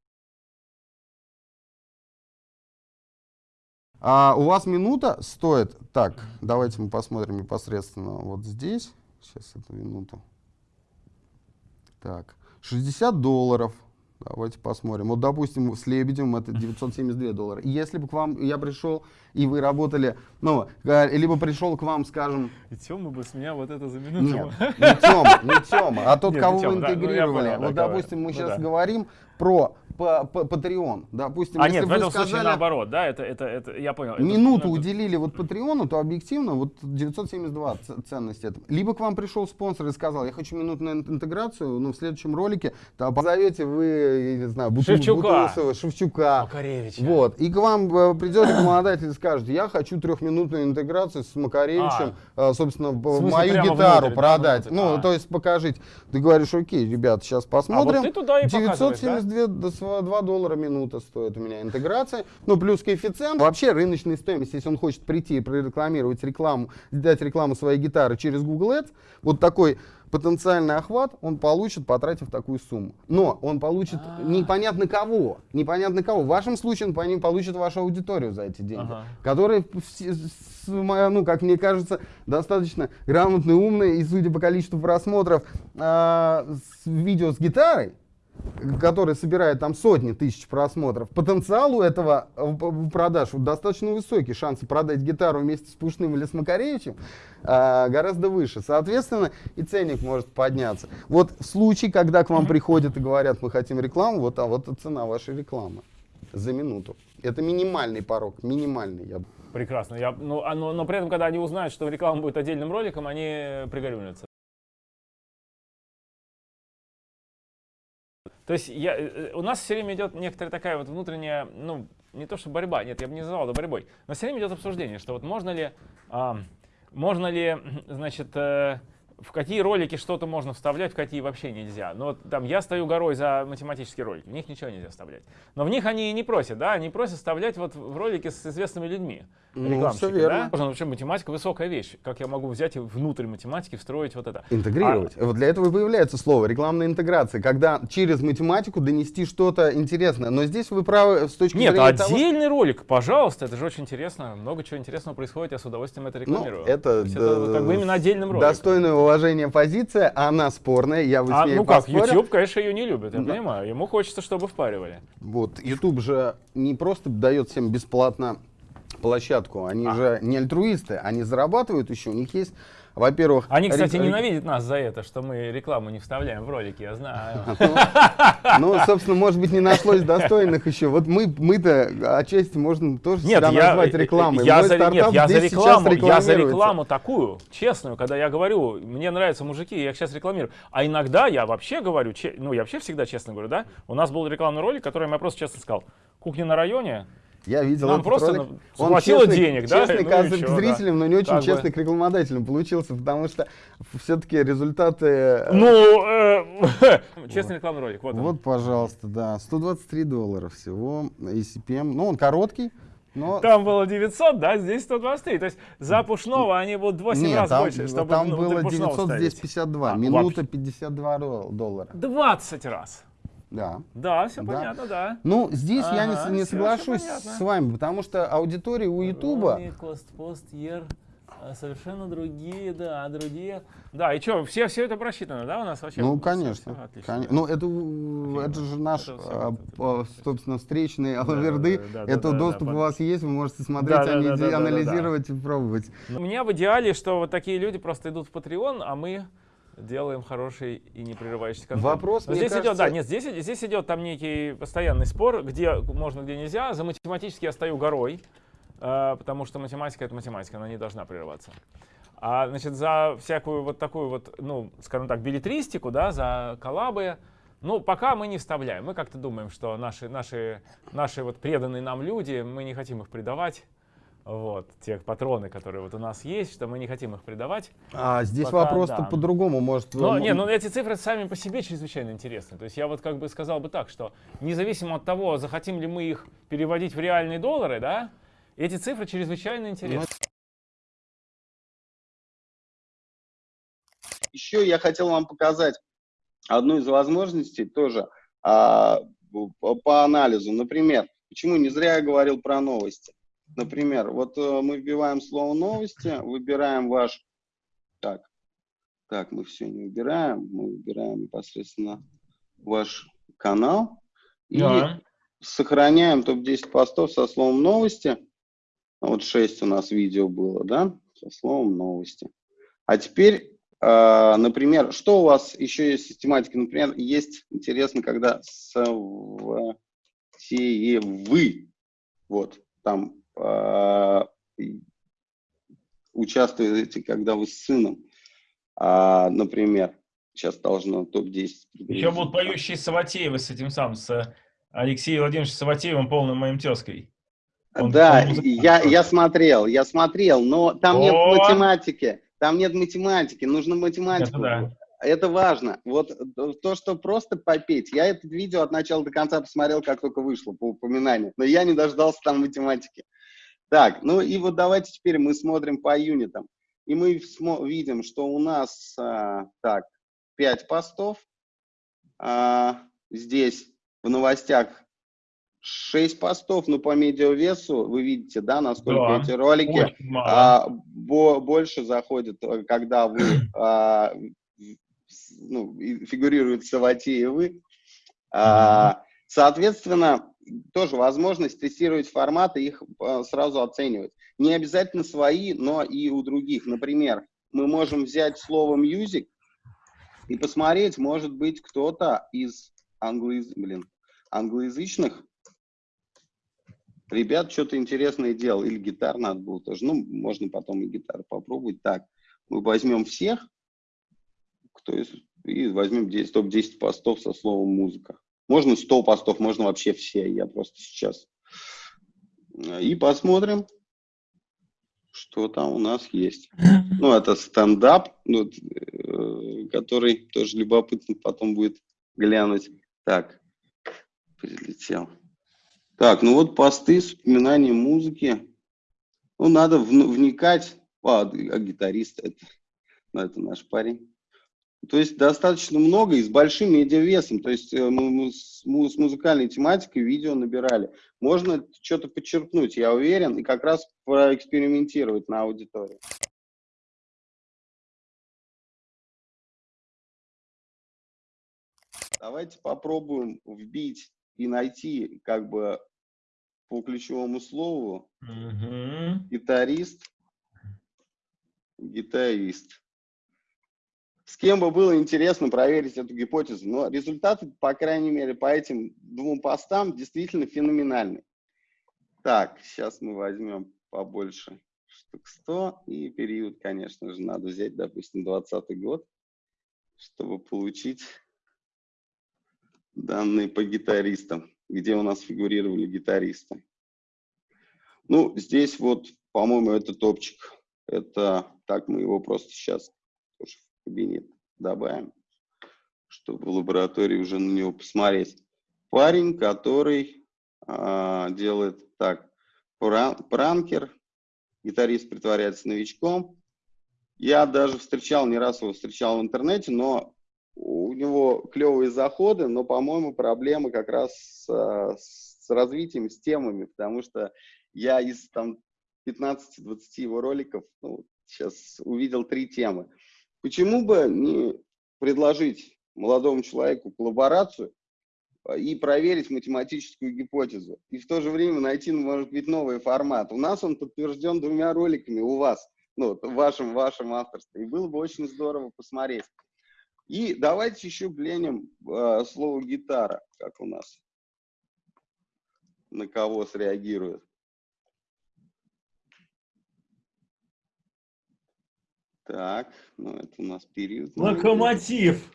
А у вас минута стоит, так, давайте мы посмотрим непосредственно вот здесь, сейчас эту минуту. Так, 60 долларов. Давайте посмотрим. Вот, допустим, с Лебедем это 972 доллара. И Если бы к вам я пришел, и вы работали, ну, либо пришел к вам, скажем, И Тёма бы с меня вот это за минуту. нет, не Тёма, не Тёма, а тот, Нет, кого не вы Тёма, да, ну, интегрировали. понял, да, вот, кого- допустим, мы ну сейчас да. говорим про по, по Patreon. Допустим, А если нет, в вы этом случае сказали, наоборот, да, это, это, это я понял. Минуту ну, это- уделили вот Патреону, то объективно вот 972 ц- ценность это. Либо к вам пришел спонсор и сказал, я хочу минутную ин- интеграцию, ну в следующем ролике то позовете вы, я не знаю, Буту- Шевчука. Бутусова, Шевчука. Макаревича. Вот. И к вам э, придет рекламодатель и скажет, я хочу трехминутную интеграцию с Макаревичем, э, собственно, в- А. смысле, мою гитару внутрь, да, продать. внутрь? Ну, А. то есть покажите. Ты говоришь, окей, ребят, сейчас посмотрим. А ты туда и показываешь, да? 972 доллара минута стоит у меня интеграция. Ну, плюс коэффициент. Вообще рыночная стоимость, если он хочет прийти и прорекламировать рекламу, дать рекламу своей гитары через Google Ads, вот такой потенциальный охват он получит, потратив такую сумму. Но он получит А. непонятно кого. Непонятно кого. В вашем случае он получит вашу аудиторию за эти деньги. Ага. Которые, ну, как мне кажется, достаточно грамотные, умные. И судя по количеству просмотров а, с видео с гитарой, который собирает там сотни тысяч просмотров, потенциал у этого э, продаж вот достаточно высокий. Шансы продать гитару вместе с Пушным или с Макаревичем а, гораздо выше. Соответственно, и ценник может подняться. Вот в случае, когда к вам приходят и говорят, мы хотим рекламу, вот, а вот цена вашей рекламы за минуту. Это минимальный порог, минимальный. Я... Прекрасно. Я, ну, а, но, но при этом, когда они узнают, что реклама будет отдельным роликом, они пригорюнятся. То есть я, э, у нас все время идет некоторая такая вот внутренняя, ну, не то что борьба, нет, я бы не называл это борьбой, но все время идет обсуждение, что вот можно ли, а, можно ли, значит, э, в какие ролики что-то можно вставлять, в какие вообще нельзя. Ну вот там я стою горой за математические ролики, в них ничего нельзя вставлять. Но в них они и не просят, да, они просят вставлять вот в ролики с известными людьми. Ну, рекламщики, верно. да? Можно вообще математика высокая вещь. Как я могу взять и внутрь математики встроить вот это? Интегрировать. А Вот для этого и появляется слово рекламная интеграция, когда через математику донести что-то интересное. Но здесь вы правы с точки Нет, зрения того, отдельный ролик, пожалуйста, это же очень интересно. Много чего интересного происходит, я с удовольствием это Ну, рекламирую. это, есть это да, как бы именно отдельным роликом. достойное уважения позиция, она спорная, я бы с А, ней ну как, поспорил. YouTube, конечно, ее не любит, я Да. понимаю. Ему хочется, чтобы впаривали. Вот, YouTube же не просто дает всем бесплатно площадку, они А. же не альтруисты, они зарабатывают еще, у них есть, во-первых... Они, кстати, рек- ненавидят нас за это, что мы рекламу не вставляем в ролики, я знаю. Ну, собственно, может быть, не нашлось достойных еще. Вот мы, мы-то отчасти можно тоже себя назвать рекламой. я за, рекламу, такую, честную, когда я говорю, мне нравятся мужики, я их сейчас рекламирую. А иногда я вообще говорю, ну я вообще всегда честно говорю, да, у нас был рекламный ролик, который я просто честно сказал, кухня на районе, Я видел Нам этот просто ролик. Он честный- денег, да, Честный ну и к да. зрителям, но не очень Как бы. честный к рекламодателям получился, потому что все-таки результаты... э, ну, э, честный рекламный ролик, вот. Вот, пожалуйста, да, 123 доллара всего, ECPM. Ну, он короткий, но... Там было 900, да, здесь 123. То есть за пушного они будут в 8 Нет, раз там, больше, чтобы там внутрь было пушного 900, ставить. здесь 52. А, Минута вообще. 52 дол- доллара. 20 раз. Да. Да, все Да. понятно, да. Ну, здесь я не, не соглашусь с вами, потому что аудитория у Ютуба... Кост, пост, ер, а, совершенно другие, да, другие. Да, и что, все, все это просчитано, да, у нас вообще? Ну, конечно. всё отлично, да. Ну, это, это же наш, Это всё а, по- собственно, встречные алаверды. да, да, это да, да, доступ да, у вас есть, вы можете смотреть, Да, да, анализи- да, да, да, да, да. анализировать и пробовать. Ну, У меня в идеале, что вот такие люди просто идут в Patreon, а мы делаем хороший и не прерывающийся контент. Вопрос, Но здесь идет, кажется- да, нет, здесь, здесь идет там некий постоянный спор, где можно, где нельзя. За математически я стою горой, э, потому что математика это математика, она не должна прерываться. А значит, за всякую вот такую вот, ну, скажем так, билетристику, да, за коллабы, ну, пока мы не вставляем. Мы как-то думаем, что наши, наши, наши вот преданные нам люди, мы не хотим их предавать. Вот, те патроны, которые вот у нас есть, что мы не хотим их предавать. А здесь Пока вопрос-то да. по-другому, может... Но, м- не, ну эти цифры сами по себе чрезвычайно интересны. То есть я вот как бы сказал бы так, что независимо от того, захотим ли мы их переводить в реальные доллары, да, эти цифры чрезвычайно интересны. Еще я хотел вам показать одну из возможностей тоже а, по анализу. Например, почему не зря я говорил про новости. Например, вот э, мы вбиваем слово новости, выбираем ваш... Так, так, мы все не выбираем, мы выбираем непосредственно ваш канал и Да. сохраняем топ-10 постов со словом новости. Вот 6 у нас видео было, да, со словом новости. А теперь, э, например, что у вас еще есть систематика? Например, есть интересно, когда с, в- Саватеевы. Вот, там участвуете, когда вы с сыном, а, например, сейчас должно топ-10. Еще будут поющие Саватеевы с этим самым, с Алексеем Владимировичем Саватеевым, полным моим тезкой. Он, да, он я, я смотрел, я смотрел, но там О! нет математики, там нет математики, нужно математику. Это, да. это важно. Вот то, что просто попеть, я это видео от начала до конца посмотрел, как только вышло по упоминанию, но я не дождался там математики. Так, ну и вот давайте теперь мы смотрим по юнитам. И мы видим, что у нас, а, так, 5 постов. А, здесь в новостях 6 постов, но по медиавесу вы видите, да, насколько да, эти ролики а, бо, больше заходят, э, когда вы а, ну, фигурируют Саватеевы. А, соответственно, тоже возможность тестировать форматы, их а, сразу оценивать. Не обязательно свои, но и у других. Например, мы можем взять слово music и посмотреть, может быть, кто-то из англояз... Блин, англоязычных ребят что-то интересное делал. Или гитар надо было тоже. Ну, можно потом и гитару попробовать. Так, мы возьмем всех, кто из... и возьмем топ-10 постов со словом музыка. Можно 100 постов, можно вообще все. Я просто сейчас. И посмотрим, что там у нас есть. Ну, это стендап, ну, э, который тоже любопытно потом будет глянуть. Так, прилетел. Так, ну вот посты с упоминанием музыки. Ну, надо вникать. А, а гитарист это, ну, это наш парень. То есть достаточно много и с большим медиавесом. То есть э, мы, с музыкальной тематикой видео набирали. Можно что-то подчеркнуть, я уверен, и как раз проэкспериментировать на аудитории. Давайте попробуем вбить и найти как бы по ключевому слову угу. гитарист, гитарист. С кем бы было интересно проверить эту гипотезу, но результаты, по крайней мере, по этим двум постам действительно феноменальны. Так, сейчас мы возьмем побольше штук 100, и период, конечно же, надо взять, допустим, 20 год, чтобы получить данные по гитаристам, где у нас фигурировали гитаристы. Ну, здесь вот, по-моему, это топчик. Это так мы его просто сейчас кабинет добавим, чтобы в лаборатории уже на него посмотреть. Парень, который а, делает так, пранкер, гитарист притворяется новичком. Я даже встречал, не раз его встречал в интернете, но у него клевые заходы, но, по-моему, проблемы как раз с, с развитием, с темами, потому что я из там 15-20 его роликов ну, сейчас увидел три темы. Почему бы не предложить молодому человеку коллаборацию а, и проверить математическую гипотезу, и в то же время найти, может быть, новый формат. У нас он подтвержден двумя роликами, у вас, ну, в вашем, вашем авторстве, и было бы очень здорово посмотреть. И давайте еще глянем э, слово гитара, как у нас, на кого среагирует. Так, ну это у нас период. Локомотив.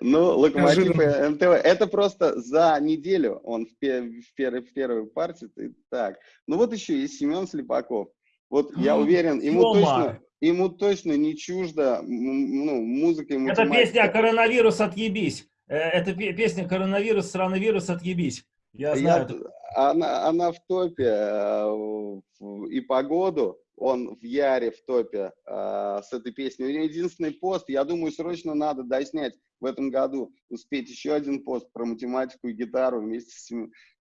Ну, Локомотив и МТВ. Это просто за неделю он в, в, первой, в первой партии. Так, ну вот еще есть Семен Слепаков. Вот я уверен, ему точно, ему точно не чуждо ну, музыка и математика. Это песня «Коронавирус, отъебись». Э, это песня «Коронавирус, странный вирус, отъебись». Я знаю. Я, она, она в топе э, и погоду. Он в Яре в топе э, с этой песней. У него единственный пост. Я думаю, срочно надо доснять в этом году. Успеть еще один пост про математику и гитару вместе с,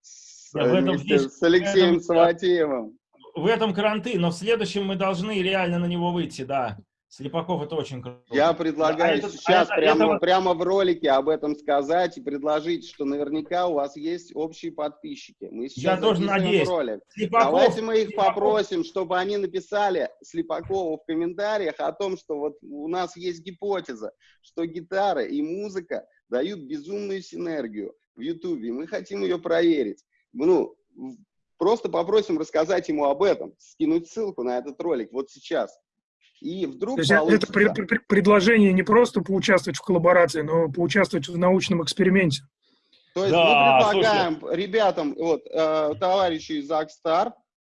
с, вместе с Алексеем этом, Саватеевым в этом карантин, но в следующем мы должны реально на него выйти, да. Слепаков это очень круто. Я предлагаю а это, сейчас а прямо, это... прямо в ролике об этом сказать и предложить, что наверняка у вас есть общие подписчики. Мы сейчас Я тоже надеюсь. Ролик. Слепаков, Давайте мы их Слепаков. попросим, чтобы они написали Слепакову в комментариях о том, что вот у нас есть гипотеза, что гитара и музыка дают безумную синергию. в Ютубе, мы хотим ее проверить. Ну, просто попросим рассказать ему об этом, скинуть ссылку на этот ролик вот сейчас. И вдруг То есть это получится. пред- предложение не просто поучаствовать в коллаборации, но поучаствовать в научном эксперименте. То есть Да, мы предлагаем ребятам, вот, э, товарищу из Акстар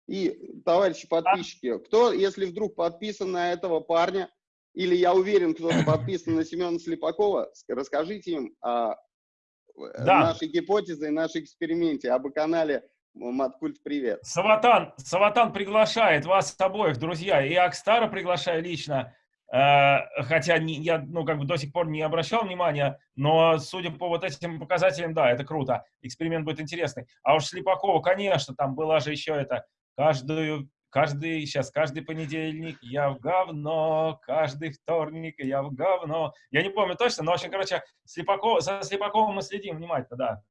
и товарищи подписчики, кто, если вдруг подписан на этого парня, или я уверен, кто-то подписан на Семена Слепакова, ск- расскажите им о э, Да. нашей гипотезе и нашей эксперименте, об канале Маткульт Привет. Саватан, Саватан приглашает вас обоих, друзья, и Акстара приглашаю лично, э, хотя не- я, ну, как бы до сих пор не обращал внимания, но судя по вот этим показателям, да, это круто, эксперимент будет интересный. А уж Слепакова, конечно, там была же еще это, каждую, каждый, сейчас, каждый понедельник я в говно, каждый вторник я в говно. Я не помню точно, но, в общем, короче, Слепакова, за Слепаковым мы следим внимательно, да.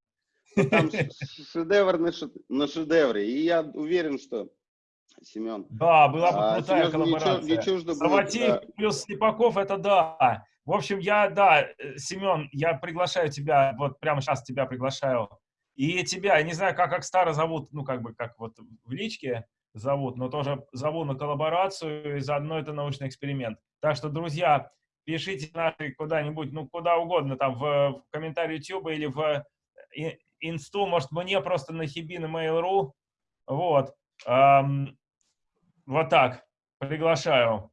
Там ш- ш- шедевр на, ше- на шедевре. И я уверен, что Семен Да, была бы А, крутая Сережа, коллаборация. не чуждо да. плюс Слепаков, это да. В общем, я, да, э, Семен, я приглашаю тебя, вот прямо сейчас тебя приглашаю. И тебя, я не знаю, как Акстара зовут, ну, как бы, как вот в личке зовут, но тоже зову на коллаборацию, и заодно это научный эксперимент. Так что, друзья, пишите наши куда-нибудь, ну, куда угодно, там, в, в комментарии YouTube или в и- инсту, может, мне просто на Хибин Mail.ru. Вот. Ам, вот так. Приглашаю.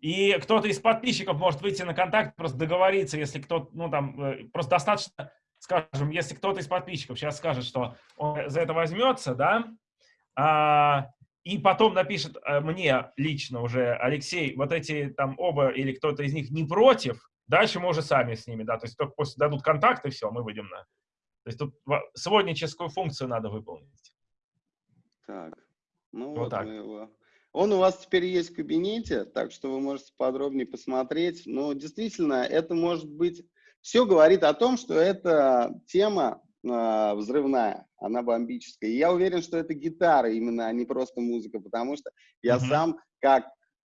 И кто-то из подписчиков может выйти на контакт, просто договориться, если кто-то, ну там, э, просто достаточно, скажем, если кто-то из подписчиков сейчас скажет, что он за это возьмется, да, а, и потом напишет э, мне лично уже, Алексей, вот эти там оба или кто-то из них не против, дальше мы уже сами с ними, да, то есть только после дадут контакт и все, мы выйдем на... То есть тут во- сводническую функцию надо выполнить. Так, ну Вот вот, так. мы его. Он у вас теперь есть в кабинете, так что вы можете подробнее посмотреть. Но действительно, это может быть... Все говорит о том, что эта тема а, взрывная, она бомбическая. И я уверен, что это гитара именно, а не просто музыка, потому что я Мгм. сам как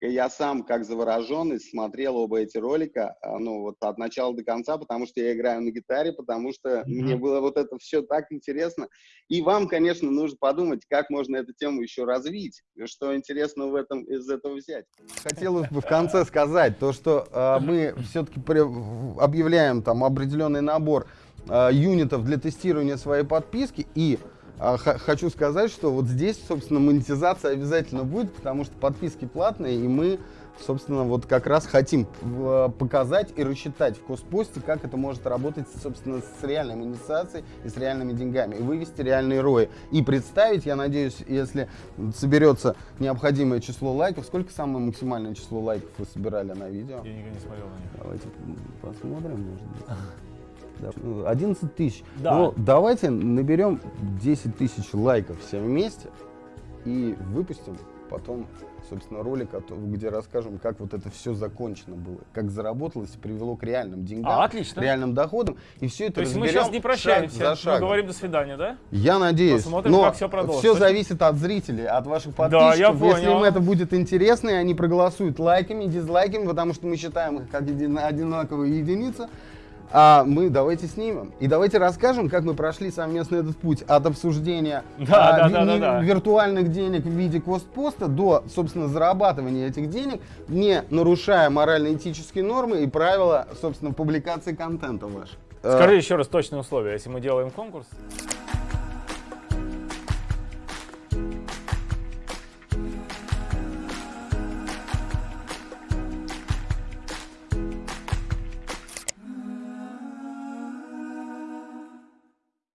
я сам как завороженный смотрел оба эти ролика, а, ну вот от начала до конца, потому что я играю на гитаре, потому что Мгм. мне было вот это все так интересно. И вам, конечно, нужно подумать, как можно эту тему еще развить, что интересно в этом, из этого взять. Хотелось бы в конце сказать, то, что э, мы все-таки объявляем там определенный набор э, юнитов для тестирования своей подписки, и хочу сказать, что вот здесь, собственно, монетизация обязательно будет, потому что подписки платные, и мы собственно, вот как раз хотим э, показать и рассчитать в Коспосте, как это может работать, собственно, с реальной монетизацией и с реальными деньгами, и вывести реальные рои. И представить, я надеюсь, если соберется необходимое число лайков, сколько самое максимальное число лайков вы собирали на видео? Я никогда не смотрел на них. Давайте посмотрим, может быть. Да, ну, 11 тысяч. Да. Ну, давайте наберем 10 тысяч лайков все вместе и выпустим потом, собственно, ролик, где расскажем, как вот это все закончено было, как заработалось и привело к реальным деньгам, А, отлично. реальным доходам. И все это То есть мы сейчас не шаг прощаемся, мы говорим до свидания, да? Я надеюсь. Посмотрим, но как всё продолжится. все зависит от зрителей, от ваших Да, подписчиков. я Если им понял. это будет интересно, и они проголосуют лайками, дизлайками, потому что мы считаем их как одинаковые единицы, а мы давайте снимем. И давайте расскажем, как мы прошли совместно этот путь от обсуждения Да, а, да, да, да, да. виртуальных денег в виде костпоста до, собственно, зарабатывания этих денег, не нарушая морально-этические нормы и правила, собственно, публикации контента вашего. Э, Скажи еще раз точные условия, если мы делаем конкурс.